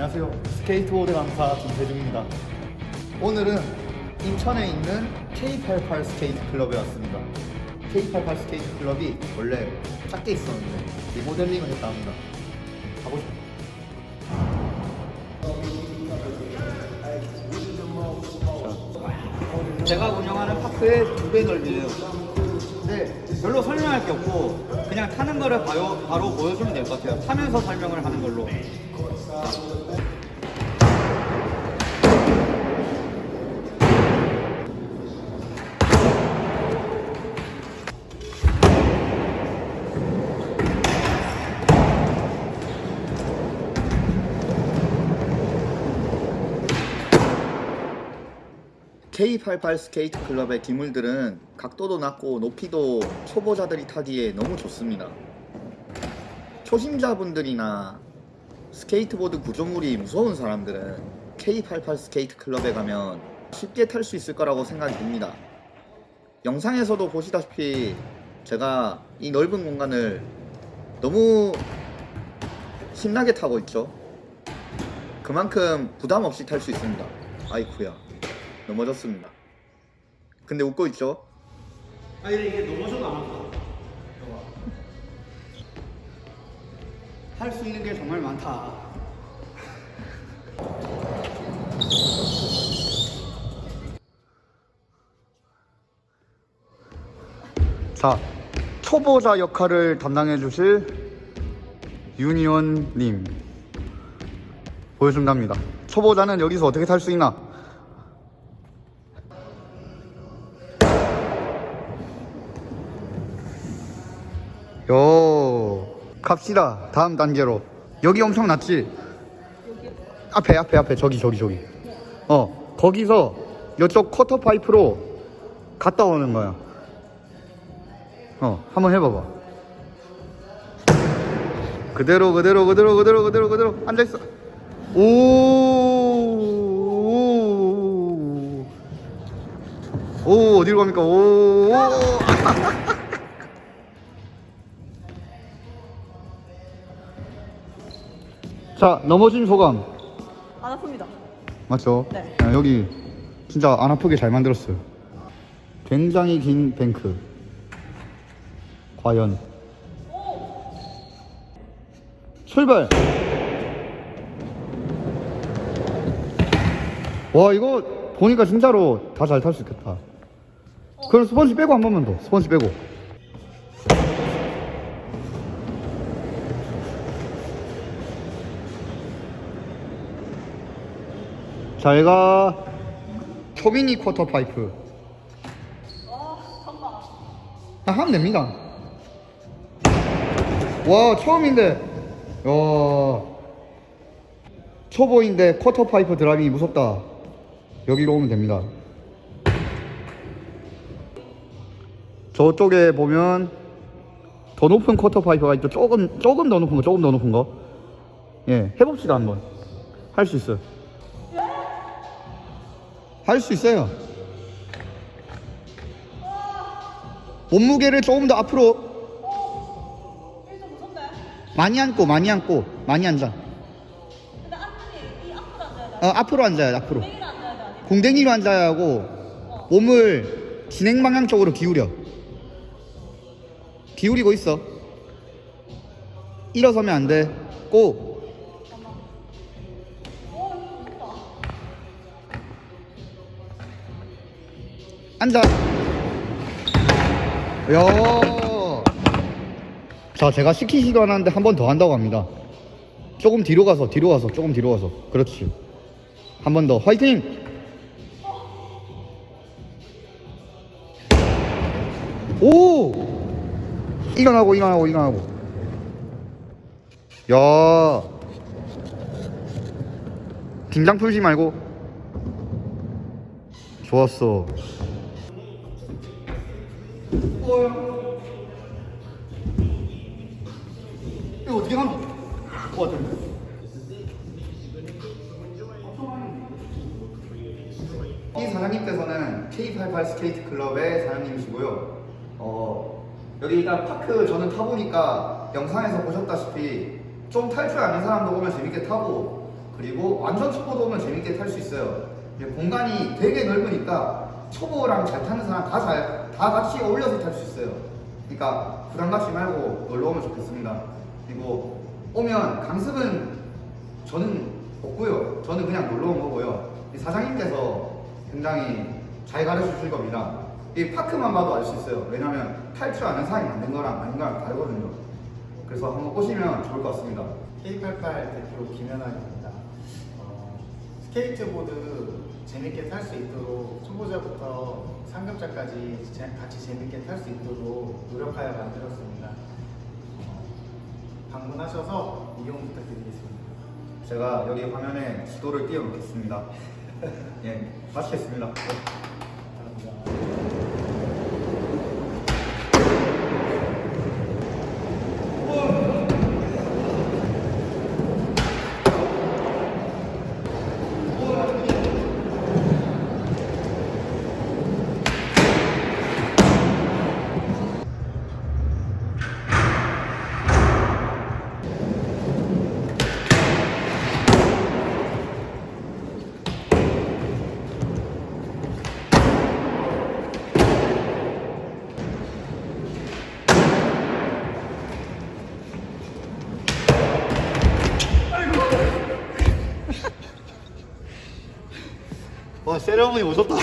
안녕하세요. 스케이트보드 강사 김태중입니다. 오늘은 인천에 있는 K88 스케이트 클럽에 왔습니다. K88 스케이트 클럽이 원래 작게 있었는데 리모델링을 했다 합니다. 가보시죠. 제가 운영하는 park의 두 배 넓이에요. 근데 별로 설명할 게 없고 그냥 타는 거를 바로, 바로 보여주면 될 것 같아요. 타면서 설명을 하는 걸로. K88 스케이트 클럽의 기물들은 각도도 낮고 높이도 초보자들이 타기에 너무 좋습니다. 초심자분들이나 스케이트보드 구조물이 무서운 사람들은 K88 스케이트 클럽에 가면 쉽게 탈 수 있을 거라고 생각이 듭니다. 영상에서도 보시다시피 제가 이 넓은 공간을 너무 신나게 타고 있죠. 그만큼 부담 없이 탈 수 있습니다. 아이쿠야. 넘어졌습니다. 근데 웃고 있죠? 아니 이게 넘어져도 안 아파. 할 수 있는 게 정말 많다. 자, 초보자 역할을 담당해 주실 유니온님 보여준답니다. 초보자는 여기서 어떻게 탈 수 있나? 갑시다. 다음 단계로. 여기 엄청 낮지? 앞에 앞에 앞에. 저기 저기 저기. 어 거기서 이쪽 쿼터 파이프로 갔다 오는 거야. 어 한번 해봐봐. 그대로 그대로 그대로 그대로 그대로 그대로. 앉아있어. 오, 오, 오 어디로 갑니까? 오, 오. 자 넘어진 소감. 안 아픕니다. 맞죠? 네. 야, 여기 진짜 안 아프게 잘 만들었어요. 굉장히 긴 뱅크. 과연. 출발! 와 이거 보니까 진짜로 다 잘 탈 수 있겠다. 그럼 스펀지 빼고 한 번만 더. 스펀지 빼고 자, 얘가 초미니 quarter pipe. 아, 하면 됩니다. 와, 처음인데, 와, 초보인데 quarter pipe drop in이 무섭다. 여기로 오면 됩니다. 저쪽에 보면 더 높은 quarter pipe가 있죠. 조금, 조금 더 높은 거, 조금 더 높은 거. 예, 해봅시다, 한번. 할 수 있어요. 할 수 있어요. 몸무게를 조금 더 앞으로. 많이 앉고 많이 앉고 많이 앉아. 어, 앞으로 앉아야 돼. 앞으로. 공댕이로 앉아야 하고 몸을 진행 방향 쪽으로 기울여. 기울이고 있어. 일어서면 안 돼. 꼭. 앉아. 야. 자, 제가 시키지도 않았는데 한 번 더 한다고 합니다. 조금 뒤로 가서, 뒤로 가서, 조금 뒤로 가서. 그렇지. 한 번 더. 화이팅! 오! 일어나고, 일어나고, 일어나고. 야. 긴장 풀지 말고. 좋았어. 이거 어떻게 하노? 어, 어떤 이 사장님께서는 K88 스케이트 클럽의 사장님이시고요. 어, 여기 일단 park 저는 타보니까 영상에서 보셨다시피 좀 탈 줄 아는 사람도 보면 재밌게 타고 그리고 완전 초보도 오면 재밌게 탈 수 있어요. 공간이 되게 넓으니까 초보랑 잘 타는 사람 다 잘, 다 같이 어울려서 탈 수 있어요. 그러니까 부담 갖지 말고 놀러 오면 좋겠습니다. 그리고 오면 강습은 저는 없고요. 저는 그냥 놀러 온 거고요. 이 사장님께서 굉장히 잘 가르쳐 주실 겁니다. 이 park만 봐도 알 수 있어요. 왜냐면 탈 줄 아는 사람이 만든 거랑 아닌 거랑 다르거든요. 그래서 한번 오시면 좋을 것 같습니다. K88 대표 김현환입니다. 어, 스케이트보드 재밌게 탈수 있도록 초보자부터 상급자까지 제- 같이 재밌게 탈수 있도록 노력하여 만들었습니다. 어, 방문하셔서 이용 부탁드리겠습니다. 제가 여기 화면에 지도를 띄워놓겠습니다. 예, 마치겠습니다. 감사합니다. 와 세레머니 오셨다